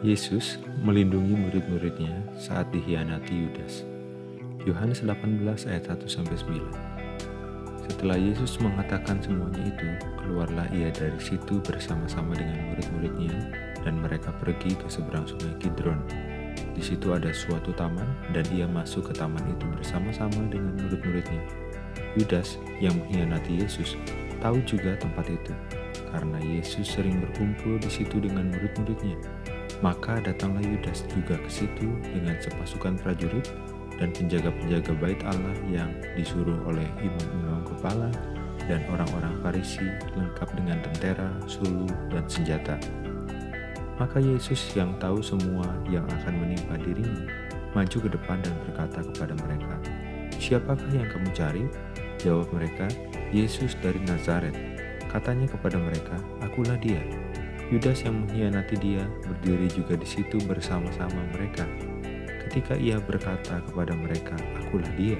Yesus melindungi murid-muridnya saat dikhianati Yudas. Yohanes 18 ayat 1 9. Setelah Yesus mengatakan semuanya itu, keluarlah ia dari situ bersama-sama dengan murid-muridnya dan mereka pergi ke seberang sungai Kidron. Di situ ada suatu taman dan ia masuk ke taman itu bersama-sama dengan murid-muridnya. Yudas yang mengkhianati Yesus tahu juga tempat itu karena Yesus sering berkumpul di situ dengan murid-muridnya. Maka datanglah Yudas juga ke situ dengan sepasukan prajurit dan penjaga-penjaga bait Allah yang disuruh oleh imam-imam kepala dan orang-orang Farisi lengkap dengan tentera, sulu, dan senjata. Maka Yesus yang tahu semua yang akan menimpa dirinya, maju ke depan dan berkata kepada mereka, Siapakah yang kamu cari? Jawab mereka, Yesus dari Nazaret. Katanya kepada mereka, Akulah dia. Yudas yang mengkhianati dia berdiri juga di situ bersama-sama mereka. Ketika ia berkata kepada mereka, "Akulah dia,"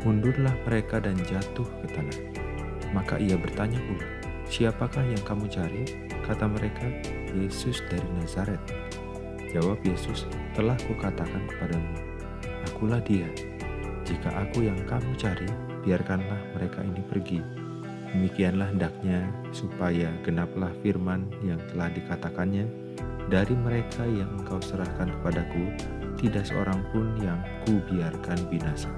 mundurlah mereka dan jatuh ke tanah. Maka ia bertanya pula, "Siapakah yang kamu cari?" Kata mereka, "Yesus dari Nazaret." Jawab Yesus, "Telah kukatakan kepadamu, akulah dia. Jika aku yang kamu cari, biarkanlah mereka ini pergi." Demikianlah hendaknya supaya genaplah firman yang telah dikatakannya, dari mereka yang engkau serahkan kepadaku, tidak seorang pun yang kubiarkan binasa.